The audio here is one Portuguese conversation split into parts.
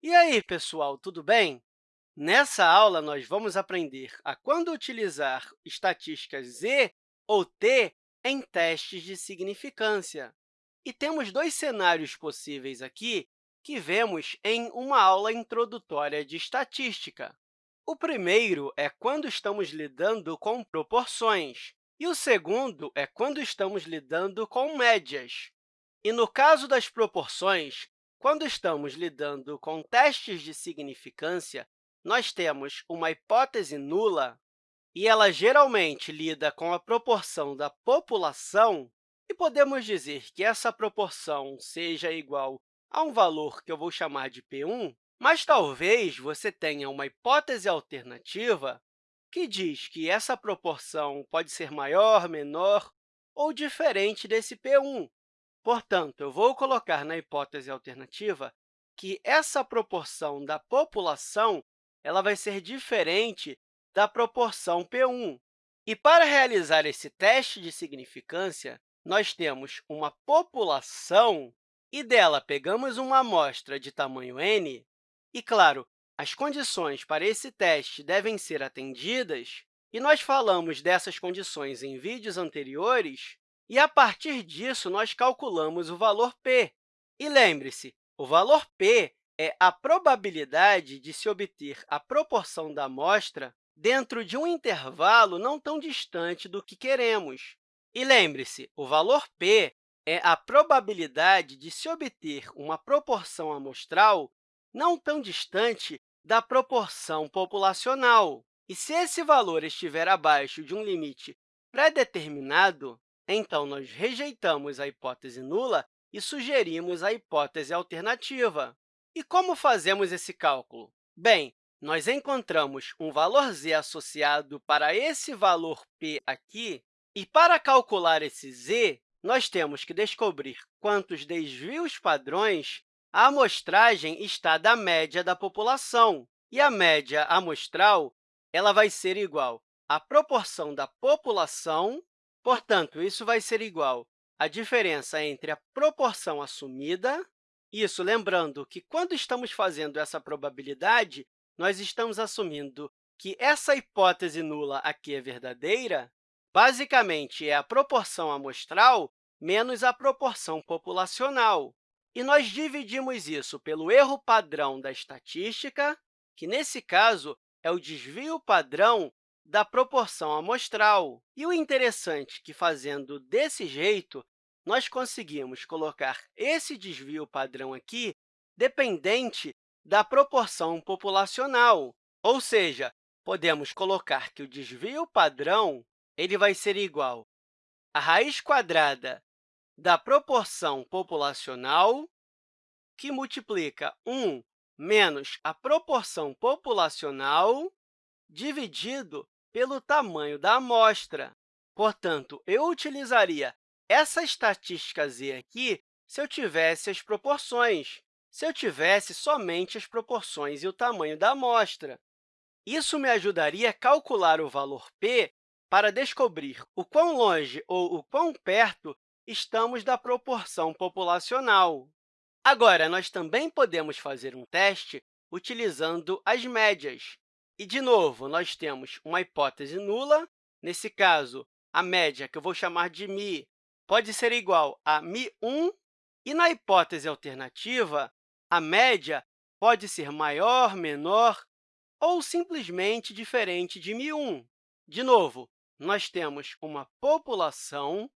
E aí, pessoal, tudo bem? Nessa aula, nós vamos aprender a quando utilizar estatísticas Z ou T em testes de significância. E temos dois cenários possíveis aqui que vemos em uma aula introdutória de estatística. O primeiro é quando estamos lidando com proporções, e o segundo é quando estamos lidando com médias. E no caso das proporções, quando estamos lidando com testes de significância, nós temos uma hipótese nula e ela geralmente lida com a proporção da população, e podemos dizer que essa proporção seja igual a um valor que eu vou chamar de P1, mas talvez você tenha uma hipótese alternativa que diz que essa proporção pode ser maior, menor ou diferente desse P1. Portanto, eu vou colocar na hipótese alternativa que essa proporção da população ela vai ser diferente da proporção P1. E, para realizar esse teste de significância, nós temos uma população e dela pegamos uma amostra de tamanho n, e, claro, as condições para esse teste devem ser atendidas, e nós falamos dessas condições em vídeos anteriores, e, a partir disso, nós calculamos o valor p. E lembre-se, o valor p é a probabilidade de se obter a proporção da amostra dentro de um intervalo não tão distante do que queremos. E lembre-se, o valor p é a probabilidade de se obter uma proporção amostral não tão distante da proporção populacional. E se esse valor estiver abaixo de um limite pré-determinado, então nós rejeitamos a hipótese nula e sugerimos a hipótese alternativa. E como fazemos esse cálculo? Bem, nós encontramos um valor z associado para esse valor p aqui, e para calcular esse z, nós temos que descobrir quantos desvios padrões a amostragem está da média da população. E a média amostral ela vai ser igual à proporção da população, portanto, isso vai ser igual à diferença entre a proporção assumida, isso lembrando que, quando estamos fazendo essa probabilidade, nós estamos assumindo que essa hipótese nula aqui é verdadeira, basicamente é a proporção amostral menos a proporção populacional. E nós dividimos isso pelo erro padrão da estatística, que, nesse caso, é o desvio padrão da proporção amostral. E o interessante é que, fazendo desse jeito, nós conseguimos colocar esse desvio padrão aqui dependente da proporção populacional. Ou seja, podemos colocar que o desvio padrão ele vai ser igual à raiz quadrada da proporção populacional, que multiplica 1 menos a proporção populacional dividido pelo tamanho da amostra. Portanto, eu utilizaria essa estatística z aqui se eu tivesse as proporções, se eu tivesse somente as proporções e o tamanho da amostra. Isso me ajudaria a calcular o valor p para descobrir o quão longe ou o quão perto estamos da proporção populacional. Agora, nós também podemos fazer um teste utilizando as médias. E, de novo, nós temos uma hipótese nula. Nesse caso, a média, que eu vou chamar de mi, pode ser igual a mi1, e na hipótese alternativa, a média pode ser maior, menor ou simplesmente diferente de mi1. De novo, nós temos uma população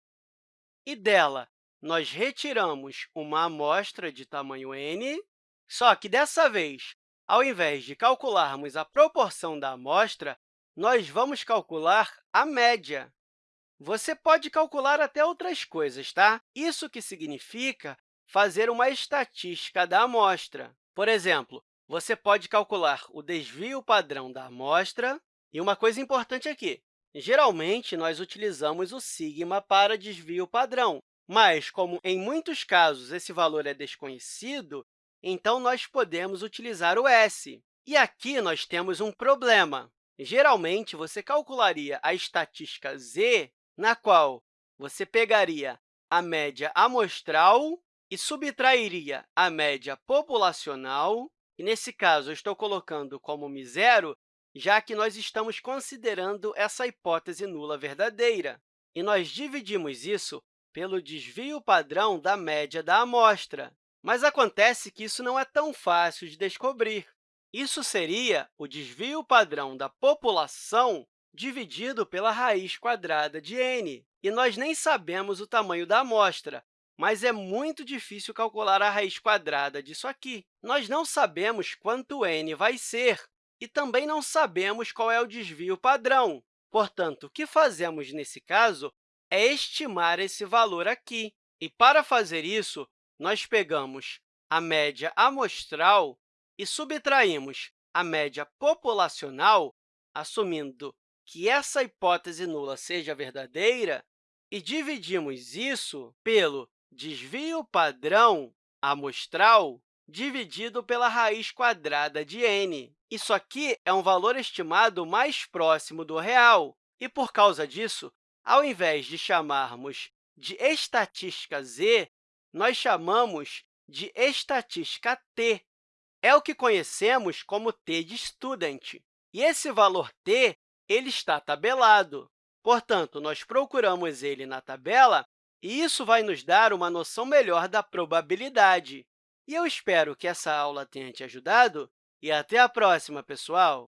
e dela nós retiramos uma amostra de tamanho n, só que, dessa vez, ao invés de calcularmos a proporção da amostra, nós vamos calcular a média. Você pode calcular até outras coisas, tá? Isso que significa fazer uma estatística da amostra. Por exemplo, você pode calcular o desvio padrão da amostra. E uma coisa importante aqui, Geralmente, nós utilizamos o sigma para desvio padrão, mas, como em muitos casos esse valor é desconhecido, então nós podemos utilizar o s. E aqui nós temos um problema. Geralmente, você calcularia a estatística z, na qual você pegaria a média amostral e subtrairia a média populacional, E, nesse caso, eu estou colocando como mi zero, já que nós estamos considerando essa hipótese nula verdadeira. E nós dividimos isso pelo desvio padrão da média da amostra. Mas acontece que isso não é tão fácil de descobrir. Isso seria o desvio padrão da população dividido pela raiz quadrada de n. E nós nem sabemos o tamanho da amostra, mas é muito difícil calcular a raiz quadrada disso aqui. Nós não sabemos quanto n vai ser e também não sabemos qual é o desvio padrão. Portanto, o que fazemos nesse caso é estimar esse valor aqui. E, para fazer isso, nós pegamos a média amostral e subtraímos a média populacional, assumindo que essa hipótese nula seja verdadeira, e dividimos isso pelo desvio padrão amostral dividido pela raiz quadrada de n. Isso aqui é um valor estimado mais próximo do real, e, por causa disso, ao invés de chamarmos de estatística z, nós chamamos de estatística t. É o que conhecemos como t de student. E esse valor t ele está tabelado. Portanto, nós procuramos ele na tabela e isso vai nos dar uma noção melhor da probabilidade. E eu espero que essa aula tenha te ajudado e até a próxima, pessoal!